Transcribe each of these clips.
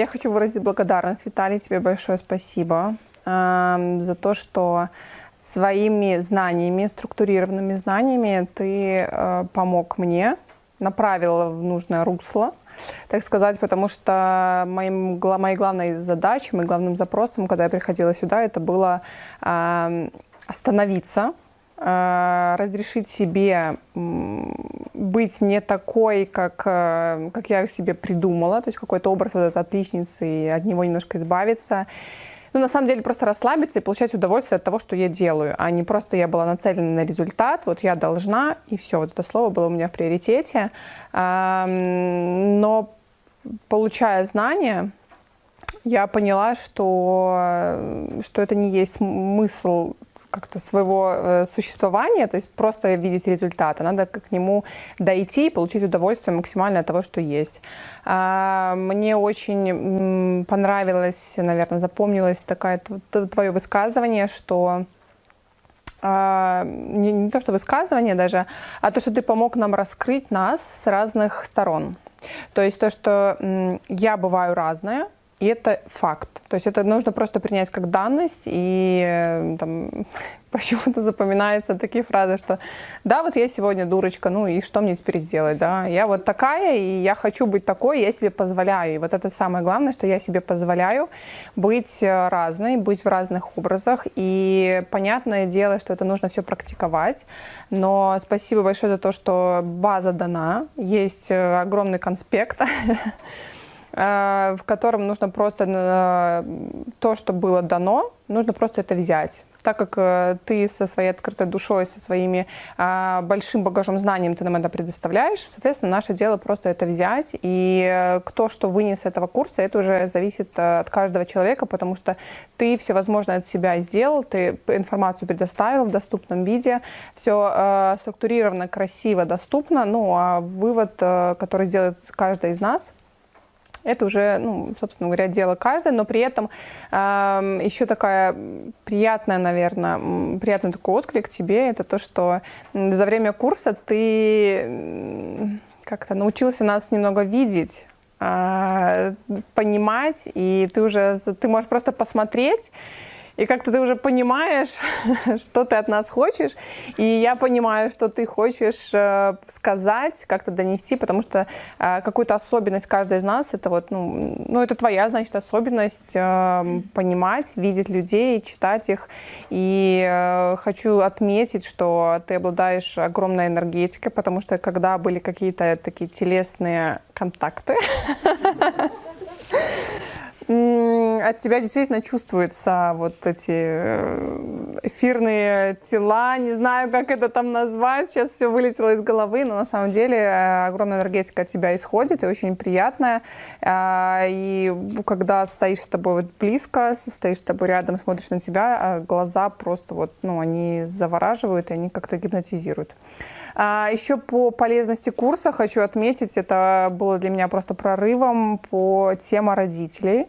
Я хочу выразить благодарность, Виталий, тебе большое спасибо э, за то, что своими знаниями, структурированными знаниями ты э, помог мне, направил в нужное русло, так сказать, потому что моим, моей главной задачей, моим главным запросом, когда я приходила сюда, это было э, остановиться, разрешить себе быть не такой, как, э, как я себе придумала, то есть какой-то образ вот этой отличницы, и от него немножко избавиться. Ну, на самом деле, просто расслабиться и получать удовольствие от того, что я делаю, а не просто я была нацелена на результат, вот я должна, и все, вот это слово было у меня в приоритете. Но получая знания, я поняла, что, что это не есть смысл как-то своего э, существования, то есть просто видеть результаты. Надо к нему дойти и получить удовольствие максимально от того, что есть. А, мне очень понравилось, наверное, запомнилось такое твое высказывание, что а, не, не то, что высказывание даже, а то, что ты помог нам раскрыть нас с разных сторон. То есть то, что я бываю разная, и это факт. То есть это нужно просто принять как данность, и э, там, почему-то запоминаются такие фразы, что да, вот я сегодня дурочка, ну и что мне теперь сделать, да, я вот такая, и я хочу быть такой, я себе позволяю. И вот это самое главное, что я себе позволяю быть э, разной, быть в разных образах, и понятное дело, что это нужно все практиковать, но спасибо большое за то, что база дана, есть э, огромный конспект, в котором нужно просто э, то, что было дано, нужно просто это взять. Так как э, ты со своей открытой душой, со своими большим багажом знанием ты нам это предоставляешь, соответственно, наше дело просто это взять. И кто что вынес этого курса, это уже зависит от каждого человека, потому что ты все возможное от себя сделал, ты информацию предоставил в доступном виде, все структурировано, красиво, доступно. Ну, а вывод, который сделает каждый из нас – это уже, ну, собственно говоря, дело каждое, но при этом э, еще такая приятная, наверное, приятный такой отклик тебе, это то, что за время курса ты как-то научился нас немного видеть, э, понимать, и ты уже, ты можешь просто посмотреть и как-то ты уже понимаешь, что ты от нас хочешь, и я понимаю, что ты хочешь э, сказать, как-то донести, потому что э, какую-то особенность каждой из нас, это вот, ну, ну это твоя, значит, особенность э, понимать, видеть людей, читать их, и хочу отметить, что ты обладаешь огромной энергетикой, потому что когда были какие-то такие телесные контакты, от тебя действительно чувствуются вот эти э, эфирные тела, не знаю, как это там назвать, сейчас все вылетело из головы, но на самом деле э, огромная энергетика от тебя исходит и очень приятная. А, и когда стоишь с тобой вот близко, стоишь с тобой рядом, смотришь на тебя, глаза просто вот, ну, они завораживают, и они как-то гипнотизируют. А, еще по полезности курса хочу отметить, это было для меня просто прорывом по теме родителей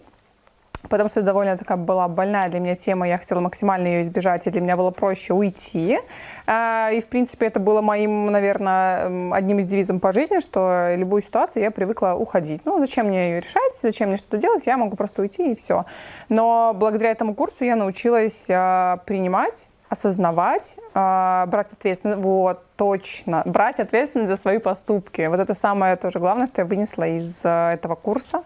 потому что довольно такая была больная для меня тема, я хотела максимально ее избежать, и для меня было проще уйти. А, и, в принципе, это было моим, наверное, одним из девизов по жизни, что любую ситуацию я привыкла уходить. Ну, зачем мне ее решать, зачем мне что-то делать, я могу просто уйти и все. Но благодаря этому курсу я научилась а, принимать, осознавать, а, брать ответственность. Вот, точно, брать ответственность за свои поступки. Вот это самое тоже главное, что я вынесла из э, этого курса.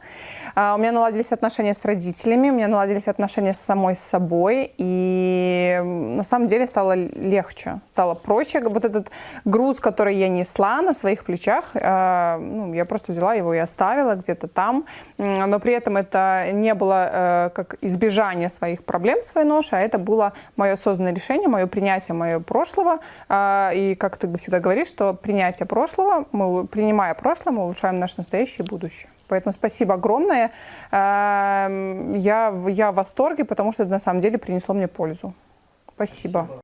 А, у меня наладились отношения с родителями, у меня наладились отношения с самой собой, и на самом деле стало легче, стало проще. Вот этот груз, который я несла на своих плечах, э, ну, я просто взяла его и оставила где-то там, но при этом это не было э, как избежание своих проблем, своей ноши, а это было мое осознанное решение, мое принятие моего прошлого, и как ты всегда говоришь, что принятие прошлого, мы, принимая прошлое, мы улучшаем наше настоящее и будущее. Поэтому спасибо огромное. Эм, я, я в восторге, потому что это на самом деле принесло мне пользу. Спасибо. спасибо.